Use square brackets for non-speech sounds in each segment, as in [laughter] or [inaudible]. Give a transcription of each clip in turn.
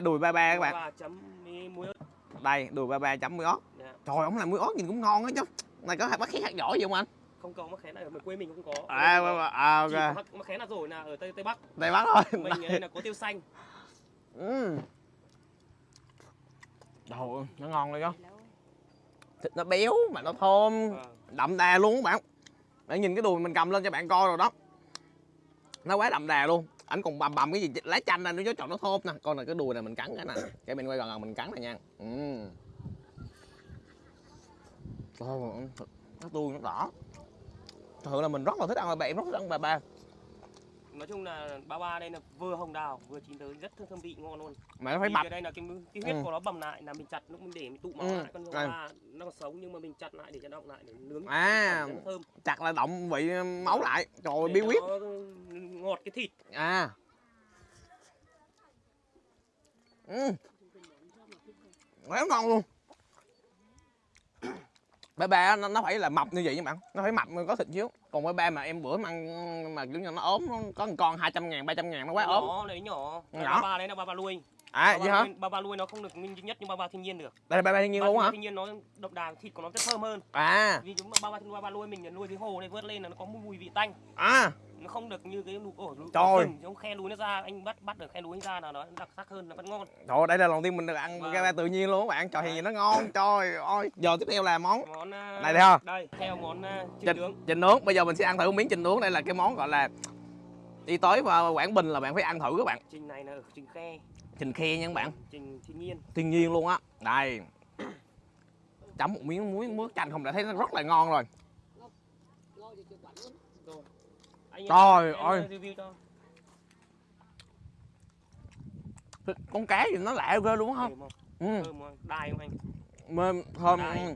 đùi 33 các bạn. Đây, đùi 33 chấm muối ớt. Yeah. Trời ổng làm muối ớt nhìn cũng ngon á chứ. Này có hạt bác khé hạt giỏi gì không anh? Không có mắc khé này, mình quê mình không có. À, mà, à ok. Mắc khé là rồi nè, ở Tây Tây Bắc. Tây Bắc thôi. Mình đây. là có tiêu xanh. Ừ. Đồ nó ngon đấy chứ. Thịt nó béo mà nó thơm, à. đậm đà luôn các bạn. Để nhìn cái đùi mình cầm lên cho bạn coi rồi đó. Nó quá đậm đà luôn anh còn bầm bầm cái gì lá chanh ra nó chọn nó thơm nè. Con này cái đùi này mình cắn cái nè. Cái bên quay gần gần mình cắn này nha. Ừ. Trời nó tươi, nó đỏ. Thật là mình rất là thích ăn bà ba rất thích ăn bà ba nói chung là ba ba đây là vừa hồng đào vừa chín tới rất thơm, thơm vị ngon luôn. Mà nó phải cái đây là cái, cái huyết Ừ. của nó bầm lại là mình chặt lúc mình để mình tụ máu Ừ, lại con ba nó còn sống nhưng mà mình chặt lại để cho động lại để nướng À. thơm. chặt là động vị máu lại. Trời ơi Để bí quyết. nó ngọt cái thịt. À. Ừ. Quá ngon luôn ba ba nó, nó phải là mập như vậy nha bạn. Nó phải mập mới có thịt xíu. Còn ba ba mà em bữa ăn mà kiểu như nó ốm nó có một con 200 ngàn 300 ngàn nó quá ốm. nhỏ. Đấy nhỏ. Ba ba đấy là ba ba nuôi. À ba vậy ba hả ba ba nuôi nó không được duy nhất nhưng ba ba thiên nhiên được. Đây là ba ba thiên nhiên ba luôn hả? thiên nhiên nó đậm đà thịt của nó rất thơm hơn. À. Vì chúng ba ba ba ba nuôi mình nuôi dưới hồ này vớt lên là nó có mùi vị tanh. À không được như cái lục ổ lục Trời. giống khe núi nó ra anh bắt bắt được khe núi ra là nó đặc sắc hơn là vẫn ngon. Trời ơi, đây là lần tiên mình được ăn Vâng. ba ba tự nhiên luôn các bạn trời thì nó ngon trời ơi. Giờ tiếp theo là món món à, Này thấy không? đây theo món à, trứng trình nướng. trình nướng bây giờ mình sẽ ăn thử miếng trình nướng đây là cái món gọi là đi tới và quảng bình là bạn phải ăn thử các bạn. Trình này là trình khe. Trình khe nha các bạn. Trình thiên nhiên. Thiên nhiên luôn á. Đây. Chấm một miếng muối muối chanh không đã thấy nó rất là ngon rồi. Rồi anh Trời em ơi. con cá gì nó lạ ghê luôn không không? Ừ. thơm không đai không anh? Mềm thơm. Đai. ừ.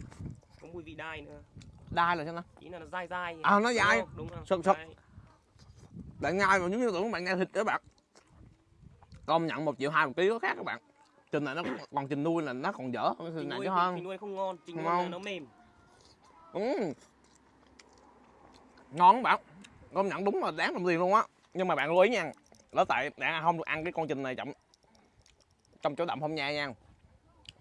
có mùi vị đai nữa. Đai là sao nó ý là nó dai dai. À, nó Đúng dai. không? đúng không? Sực bạn nhai mà giống như tưởng bạn nhai thịt các bạn. Công nhận một triệu hai một ký có khác các bạn. Trình này nó [coughs] còn trình nuôi là nó còn dở hơn Trình này nuôi chứ không? trình nuôi không ngon trình Không nuôi nó mềm. Ừ. ngon các bạn công nhận đúng là đáng đồng tiền luôn á. Nhưng mà bạn lưu ý nha đó tại bạn không được ăn cái con trình này chậm. Trong chỗ đậm không nha nha.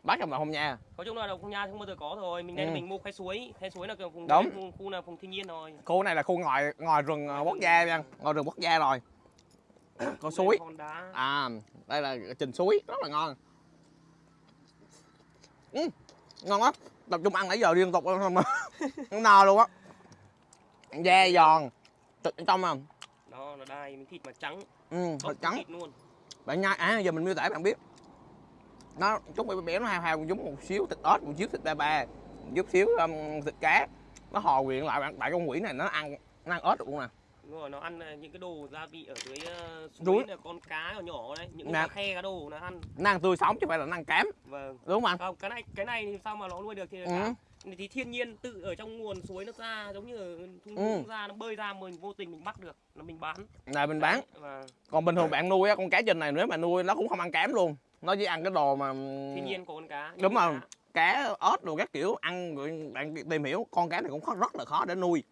Bác trong đậm không nha. Nói chung là đồng không nha không bao giờ có rồi mình đây là Ừ. mình mua khe suối. Khe suối là cái vùng Đúng. khu, khu là vùng thiên nhiên rồi khu này là khu ngoài ngoài rừng ờ, quốc gia nha. Ngoài rừng quốc gia rồi. [coughs] Có suối. à đây là trình suối. Rất là ngon. Ừ, ngon á tập trung ăn nãy giờ liên tục luôn mà [laughs] nó no luôn á. Da giòn thịt trong à đó là đai miếng thịt mà trắng. Ừ, thịt trắng. thịt luôn. Bạn nhai à giờ mình miêu tả bạn biết. Nó chút bé bé nó hao hao giống một xíu thịt ớt một xíu thịt ba ba một chút xíu um, thịt cá. Nó hòa quyện lại bạn tại con quỷ này nó ăn nó ăn ớt được luôn nè. Đúng rồi nó ăn ờ, những cái đồ gia vị ở dưới ờ, suối là con cá nhỏ nhỏ đấy những cái khe cá đồ nó ăn. Nó ăn tươi sống chứ không phải là nó ăn cám. Vâng. Đúng không anh không cái này cái này thì sao mà nó nuôi được thì Ừ. cá thì thiên nhiên tự ở trong nguồn suối nó ra giống như ở thung Ừ. ra nó bơi ra mình vô tình mình bắt được là mình bán. Này mình bán. Và còn bình thường bạn nuôi á con cá trình này nếu mà nuôi nó cũng không ăn cám luôn. Nó chỉ ăn cái đồ mà thiên nhiên của con cá đúng rồi cá ớt đồ các kiểu ăn rồi bạn tìm hiểu con cá này cũng khó, rất là khó để nuôi.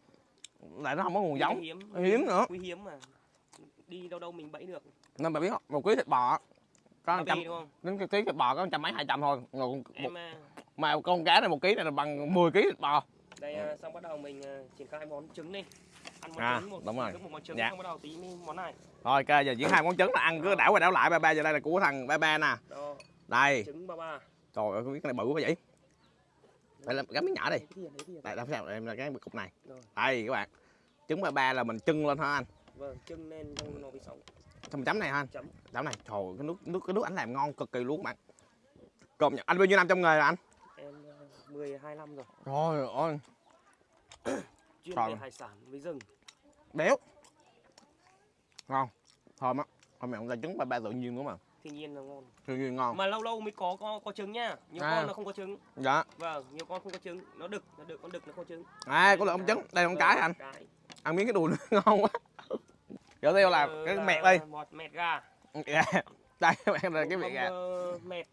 Lại nó không có nguồn giống. hiếm hiếm nữa. quý hiếm mà. Đi đâu đâu mình bẫy được. Nên bạn biết không? Một ký thịt bò có trăm đến cái ký thịt bò có trăm mấy hai trăm thôi. Một, em à, mà con cá này một ký này là bằng 10 ký thịt bò. Đây à, xong bắt đầu mình à, triển khai món trứng đi. Ăn món À, trứng một đúng rồi. một món trứng Dạ. xong bắt đầu tí món này. Rồi ok giờ diễn hai món trứng là ăn cứ đảo qua đảo lại ba ba giờ đây là của thằng ba ba nè. Đó. Đây. Trứng ba ba. Trời ơi cái này bự quá vậy. Đây là cái miếng nhỏ đi. Đây làm sao em là cái cục này. Rồi. đây các bạn. Trứng ba ba là mình trưng lên hả anh? Vâng trứng lên trong nồi xong mình chấm này hả anh? Chấm. Chấm này. Trời cái nước nước cái nước anh làm ngon cực kỳ luôn các bạn. Nhận anh bao nhiêu năm trong nghề rồi anh 12 năm rồi. Trời ơi. [coughs] Chuyên Trời. về hải sản với rừng. Béo. Ngon. Thơm á. Hôm nay ông ta trứng ba ba tự nhiên nữa mà. Thiên nhiên là ngon. Tự nhiên ngon. Mà lâu lâu mới có có, có trứng nhá nhiều À. con nó không có trứng. Dạ. Vâng nhiều con không có trứng. Nó đực nó đực con đực nó không có trứng. À có lượng ông trứng. Đây là con cái anh? cái. Ăn miếng cái đùi [laughs] ngon quá. Tiếp theo là Ờ, cái là mẹt đi. mọt mẹt gà. [laughs] Đây bạn là cái Một mẹt gà. ờ, mẹt.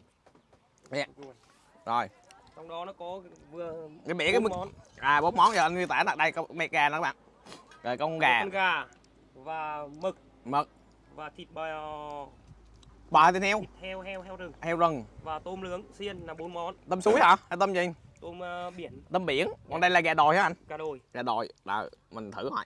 Mẹt. Rồi. Trong đó nó có vừa cái mẹ cái món. À bốn món giờ anh tả là đây có mẹt gà nữa các bạn. Rồi con gà. con gà và mực. Mực. Và thịt bò. Bò thịt heo. Thịt heo heo heo rừng. Heo rừng. Và tôm nướng xiên là bốn món. Tôm suối hả? Hay tôm gì? Tôm ờ, biển. Tôm biển. Còn đây là gà đồi hả anh? Cá đồi. Gà đồi. Là mình thử hỏi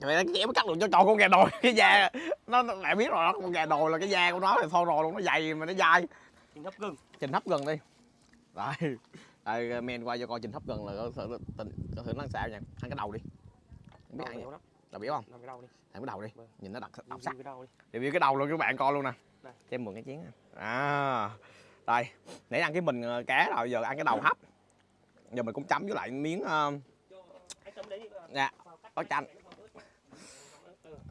mày kéo cắt được cho tròn con gà đồi. [laughs] Cái da nó bạn biết rồi đó con gà đồi là cái da của nó thì thôi rồi luôn nó dày mà nó dai. Thịt hấp gừng. Trình hấp gần đi rồi đây men qua cho coi trình hấp gần là có thử tình có thử nó sao nha? Ăn cái đầu đi. Không biết Đầu ăn gì? là biết không? Làm cái đầu đi. Ăn cái đầu đi. Vâng. nhìn nó đặc đặc sắc. đầu review cái đầu luôn các bạn coi luôn nè. Đây. cho em mượn cái chén nè. à. Đây để ăn cái mình ờ, cá rồi giờ ăn cái đầu hấp. Giờ mình cũng chấm với lại miếng anh ờ, dạ có chanh. này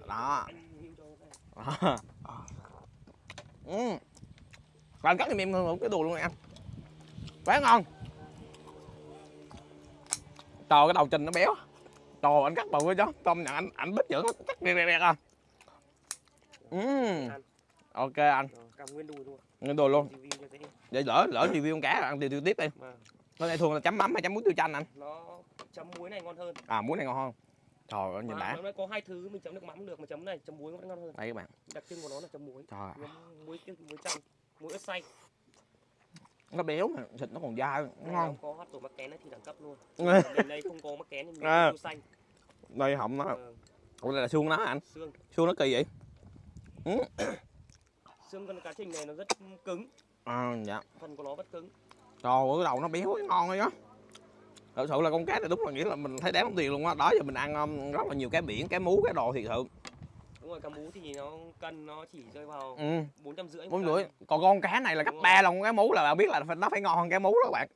đó. Anh này. ừ. Anh cắt cho em cái đồ luôn nè em quá ngon. Trời cái đầu trình nó béo. Trời anh cắt bự quá chứ. Tôm nhận anh anh bít dưỡng nó chắc đẹp đẹp đẹp à ừ. Ăn. ok anh. Rồi, cầm nguyên đùi luôn. Nguyên đồ luôn. Vậy lỡ lỡ review con cá ăn review tiếp đi. Vâng. Cái này thường là chấm mắm hay chấm muối tiêu chanh anh. Nó chấm muối này ngon hơn. À muối này ngon hơn. Trời ơi nhìn đã. nó có hai thứ mình chấm nước mắm được mà chấm này chấm muối vẫn ngon hơn. Đây các bạn. Đặc trưng của nó là chấm muối. Trời muối muối chanh muối ớt xay nó béo mà thịt nó còn dai. Ngon nó có hot mắc kén thì đẳng cấp luôn. [laughs] Ừ. Bên đây không có mắc kén thì mình À. xanh. Đây họng nó. Ủa đây là xương nó anh? Xương. Xương nó kỳ vậy? [coughs] Xương con cá trình này nó rất cứng. À dạ. Phần của nó rất cứng. Trời ơi cái đầu nó béo ngon rồi á. Thật sự là con cá này đúng là nghĩa là mình thấy đáng tiền luôn á. Đó giờ mình ăn um, rất là nhiều cá biển cá mú cá đồ thiệt sự đúng rồi cá mú thì nó cân nó chỉ rơi vào ừ. bốn trăm rưỡi bốn rưỡi. còn con cá này là gấp ba lần con cá mú là bạn biết là nó phải ngon hơn cá mú đó các bạn.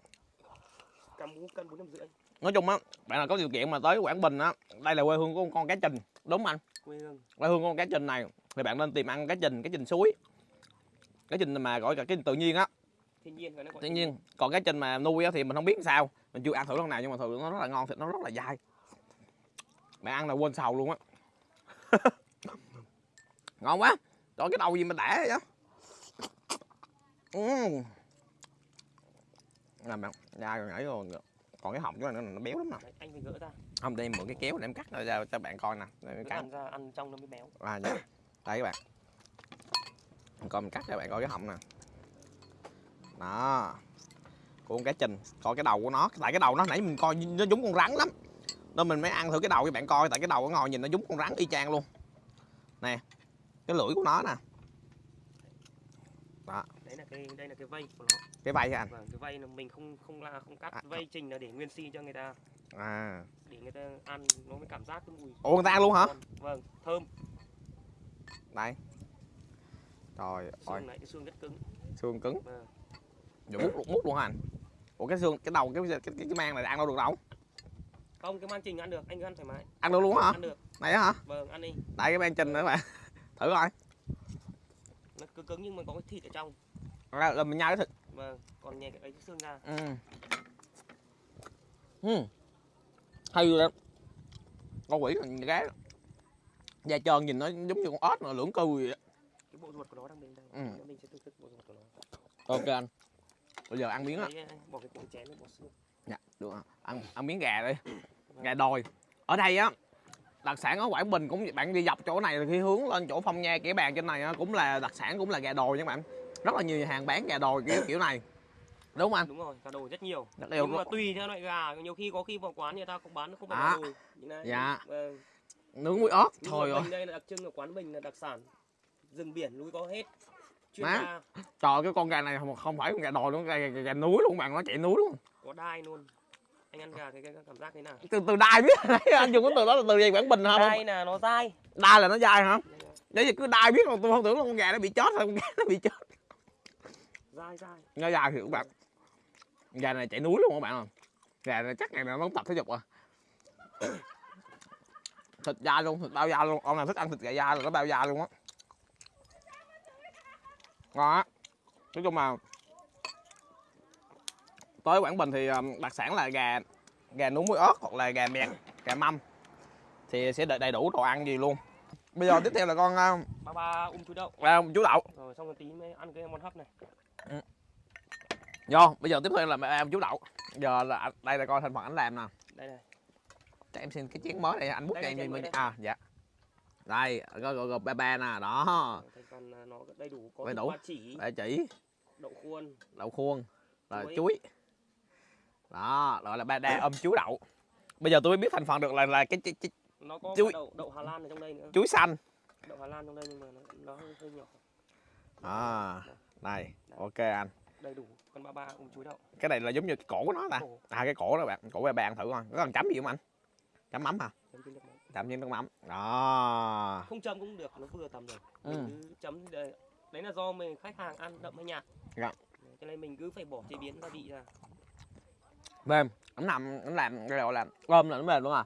Cá mú cân bốn trăm rưỡi. Nói chung á bạn nào có điều kiện mà tới quảng bình á đây là quê hương của con cá trình đúng anh? Quê hương. Quê hương của con cá trình này thì bạn nên tìm ăn cá trình cá trình suối. Cá trình mà gọi là cái tự nhiên á. Thiên nhiên cái nó gọi tự nhiên. Còn cái trình mà nuôi á thì mình không biết sao mình chưa ăn thử lần nào nhưng mà thử nó rất là ngon thịt nó rất là dai. Bạn ăn là quên sầu luôn á [laughs] ngon quá. Trời cái đầu gì mà đã vậy? Ừ. nè bạn dai rồi nhảy rồi còn cái họng của này nó, nó béo lắm nè. Anh phải gỡ ra. Không đây em mượn cái kéo để em cắt ra cho bạn coi nè. Gỡ cắt. ra ăn trong nó mới béo. À dạ. Đây các bạn. Mình coi mình cắt cho bạn coi cái họng nè. Đó. Con cá trình. Coi cái đầu của nó. Tại cái đầu nó nãy mình coi nó giống con rắn lắm. Nên mình mới ăn thử cái đầu cho bạn coi. Tại cái đầu nó ngồi nhìn nó giống con rắn y chang luôn. Nè cái lưỡi của nó nè. Đấy là cái đây là cái vây của nó. Cái vai hả anh? Vâng cái vây là mình không không la không cắt À. vây trình là để nguyên si cho người ta. À. Để người ta ăn nó mới cảm giác cái mùi. Ủa người ta ăn luôn hả? Ngon. vâng thơm. Đây. Trời ơi. xương này cái xương rất cứng. Xương cứng. Vâng. Mút mút luôn hả anh? Ủa cái xương cái đầu cái cái, cái, cái mang này ăn đâu được đâu? Không cái mang trình ăn được anh cứ ăn thoải mái. Ăn được luôn hả? Ăn được. Này hả? Vâng ăn đi. Đây cái mang trình nữa bạn thử coi. Nó cứng cứng nhưng mà có cái thịt ở trong. Là, là mình nhai cái thịt. Vâng còn nhẹ cái ấy cái xương ra. Ừ. Ừ. hay lắm. Con quỷ là cái da trơn nhìn nó giống như con ếch mà lưỡng cư vậy á. cái bộ ruột của nó đang bên đây. Ừ. Mình sẽ thưởng thức bộ ruột của nó. Ok anh. Bây giờ ăn miếng á. Đấy, anh bỏ cái cổ chén bỏ xương dạ được rồi. ăn ăn miếng gà đi. Gà đồi. Ở đây á đặc sản ở quảng bình cũng bạn đi dọc chỗ này thì khi hướng lên chỗ phong nha kẻ bàn trên này cũng là đặc sản cũng là gà đồi nha bạn. Rất là nhiều nhà hàng bán gà đồi kiểu kiểu này. Đúng không anh? Đúng rồi cá đồ rất nhiều. Rất nhưng mà tùy theo loại gà nhiều khi có khi vào quán người ta cũng bán không phải À. gà đồi này Dạ. vâng. nướng muối ớt rồi mình đây là đặc trưng của quán mình là đặc sản rừng biển núi có hết. Chuyên Má. trời cái con gà này không, không phải con gà đồi luôn gà, gà, gà núi luôn bạn nó chạy núi luôn. Có đai luôn anh ăn gà cái, cái, cái cảm giác thế nào? Từ từ đai biết. [laughs] Anh dùng cái từ đó là từ gì quảng bình hả? Đai là nó dai. Đai là nó dai hả? Đấy giờ cứ đai biết mà tôi không tưởng là con gà nó bị chết thôi con gà nó bị chết. Dai dai. Nó dai thì các bạn. Gà này chạy núi luôn các bạn ơi gà này chắc ngày nào nó cũng tập thể dục à. [coughs] Thịt da luôn thịt bao da luôn. Ông nào thích ăn thịt gà da là nó bao da luôn á. Ngon á. Nói chung là tới quảng bình thì um, đặc sản là gà gà nướng muối ớt hoặc là gà mẹt gà mâm. Thì sẽ đầy, đủ đồ ăn gì luôn. Bây giờ tiếp theo là con uh, ba ba um chuối đậu. à, chú đậu. Rồi xong rồi tí mới ăn cái món hấp này. Vô bây giờ tiếp theo là em chú đậu. Giờ là đây là coi thành phần anh làm nè. Đây này. Cho em xin cái chén mới này anh bút Đây cho em mình đây. à dạ. Đây gọi gọi ba ba nè đó. Phần là nó đầy đủ có Đầy đủ. ba chỉ. Ba chỉ. Đậu khuôn. Đậu khuôn. Rồi Chuối. chuối đó gọi là ba đa ôm chuối đậu. Bây giờ tôi mới biết thành phần được là là cái, cái, cái nó có Chuối. đậu đậu Hà Lan ở trong đây nữa. Chuối xanh. Đậu Hà Lan trong đây nhưng mà nó, nó hơi, hơi nhỏ. À này ok anh. Đầy đủ con ba ba cùng chuối đậu. Cái này là giống như cái cổ của nó ta. À cái cổ đó bạn cổ ba ba ăn thử coi. Có cần chấm gì không anh? Chấm mắm hả? Chấm trên nước mắm. Đó. Không chấm cũng được nó vừa tầm rồi. Ừ. mình cứ chấm đây. Đấy là do mình khách hàng ăn đậm hay nhạt. Dạ. cho nên mình cứ phải bỏ chế biến gia vị ra mềm. Nó nằm nó làm cái gọi là ôm là nó mềm luôn à.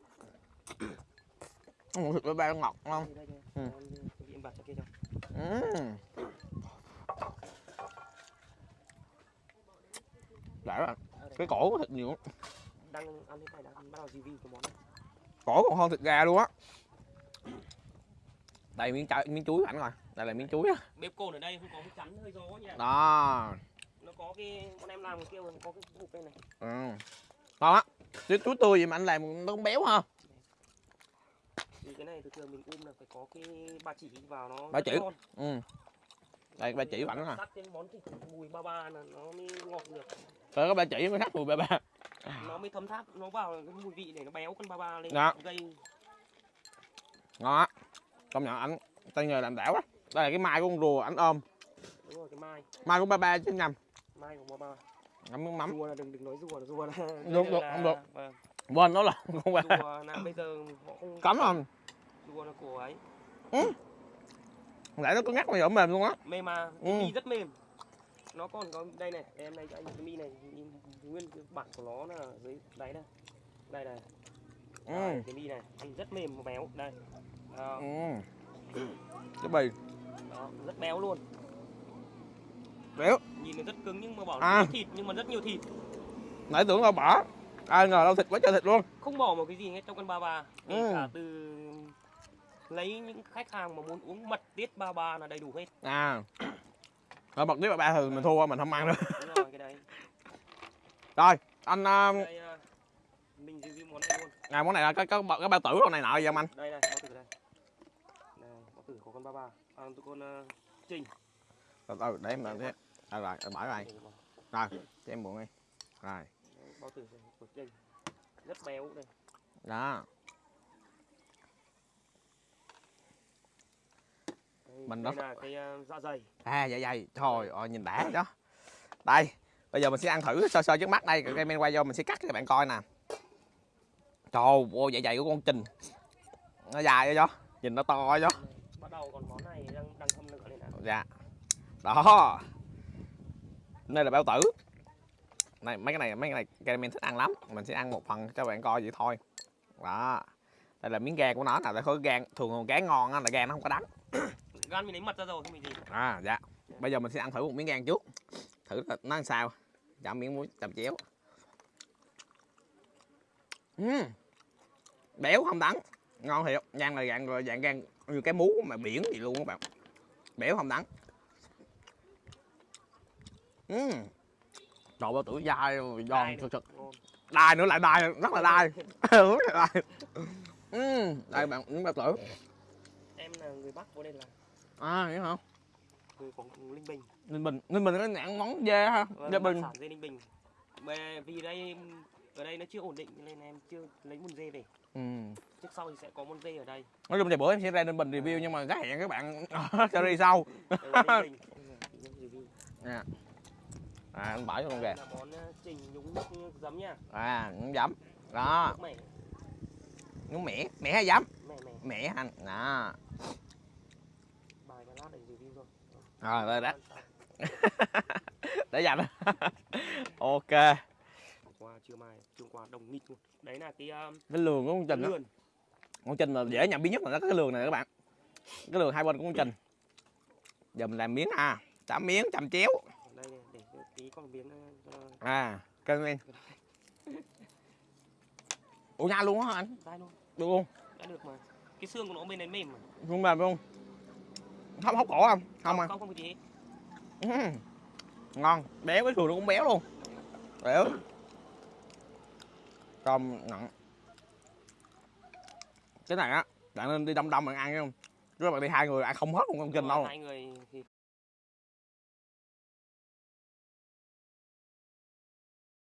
Ủa, thịt ba ba ngọt không? Ừ. Em thực hiện bạc cho kia cho Ừm. Đã rồi, À, cái cổ có thịt nhiều lắm. đang ăn cái này đang bắt đầu review cái món này. Cổ còn hơn thịt gà luôn á. Đây miếng trái miếng chuối ảnh rồi đây là miếng chuối á. Bếp cồn ở đây không có cái chắn hơi gió nha. Đó nó có cái bọn em làm kia có cái cục đây này. Ừ. ngon á cái chuối tươi gì mà anh làm nó cũng béo ha. Thì cái này thường thường mình um là phải có cái ba chỉ vào nó Ba chỉ. ngon. ừ. đây ba chỉ ảnh nè. Tắt cái món thịt mùi ba ba là nó mới ngọt được. Rồi có ba chỉ mới sắc mùi ba ba. Nó mới thấm tháp nó vào cái mùi vị để nó béo con ba ba lên Dạ. gây. Ngon á. Công nhận ảnh tay nghề làm đảo á. Đây là cái mai của con rùa ảnh ôm. Đúng rồi cái mai. Mai của ba ba chứ nhầm mai của ba ngắm nước mắm. Rùa là đừng đừng nói rùa là rùa là Được, được, là- không được. vâng, quên đó là con ba rùa là bây giờ họ không cấm không rùa là của ấy. Lại nó cứ ngắt mà giờ mềm luôn á. Mềm mà Ừ. mi rất mềm. Nó còn có đây này em này cho anh cái mi này nhìn nguyên cái bản của nó là dưới đáy này đây này. Ừ. Đây, cái mi này ăn rất mềm và béo. Đây. Đó, ừ. cái bì đó, rất béo luôn béo nhìn nó rất cứng nhưng mà bảo À. là thịt nhưng mà rất nhiều thịt. Nãy tưởng đâu bỏ ai ngờ đâu thịt quá trời thịt luôn. Không bỏ một cái gì hết trong con ba ba. Ừ. cả từ lấy những khách hàng mà muốn uống mật tiết ba ba là đầy đủ hết. À. Rồi bật tiếp ba ba thì mình thua mình không ăn nữa. Đúng rồi cái đấy. [laughs] Rồi anh đây à, mình review món này luôn. à, món này là cái cái, cái bao tử đâu này nọ gì không anh? Đây này bao tử đây. Này bao tử của con ba ba. À, con uh, trình. Từ từ để em làm thế à, rồi rồi, bỏ rồi. Rồi cho em buồn đi. Rồi. Bao tử của trình rất béo đây. Đó. Mình nó- là cái uh, dạ dày. À dạ dày. Thôi ôi nhìn đã đó. Đây bây giờ mình sẽ ăn thử sơ sơ trước mắt đây. Cái men quay vô mình sẽ cắt cho các bạn coi nè. Trời ơi dạ dày của con trình. Nó dài đó. Nhìn nó to đó. Bắt đầu còn món này đang đang thâm nữa này nè dạ. Đó đây là bao tử. Này mấy cái này mấy cái này caramel thích ăn lắm. Mình sẽ ăn một phần cho bạn coi vậy thôi. Đó. Đây là miếng gan của nó nè. Để khối gan thường cá ngon á là gan nó không có đắng. [coughs] Gan mình lấy mật ra rồi không bị gì. À dạ. Bây giờ mình sẽ ăn thử một miếng gan trước. Thử nó làm sao? Chạm miếng muối chạm chéo. Ừm. béo không đắng. Ngon thiệt. Gan là dạng dạng gan như cái mú mà biển gì luôn các bạn. Béo không đắng Ừm. Trời bao tử dai giòn thực ngon đai nữa lại đai rất là đai. [laughs] Rất là đai. Đây bạn miếng bao tử em là người bắc vô đây là à vậy hả? Người của linh bình. Ninh bình ninh bình có nhãn món dê ha Vâng, dê bình. sản dê ninh bình. Về- vì đây ở đây nó chưa ổn định nên em chưa lấy môn dê về. Ừ. trước sau thì sẽ có môn dê ở đây. Nói chung thì bữa em sẽ ra ninh bình review nhưng mà gác hẹn các bạn [laughs] cho đi sau. Đây [laughs] à anh bỏ cho con là món ờ, trình nhúng nước giấm nha. À cũng giấm. Đó. Nước mẻ. Nhúng mẻ. Mẻ hay giấm? Mẻ mẻ. Mẻ anh. Đó. Bài lát để review rồi rồi đây đó để dành [laughs] ok. Qua trưa mai trưa qua đồng nghịch luôn. Đấy là cái um, cái lường của con trình đó. lườn. Con trình là dễ nhận biết nhất là cái lường này các bạn. Cái lường hai bên của con trình. Giờ mình làm miếng à. Chấm miếng chầm chéo. Đây để tí con miếng ờ, cho à cân lên. ủa [laughs] nha luôn á anh? Dai luôn. Được luôn đã được mà. Cái xương của nó bên đấy mềm mà. Không mềm không hốc cổ không? Không à? không không có gì ngon. Béo cái sườn nó cũng béo luôn. Béo cơm nặng. Cái này á bạn nên đi đông đông bạn ăn chứ không? Các bạn đi hai người ăn không hết một con kinh đâu. hai người thì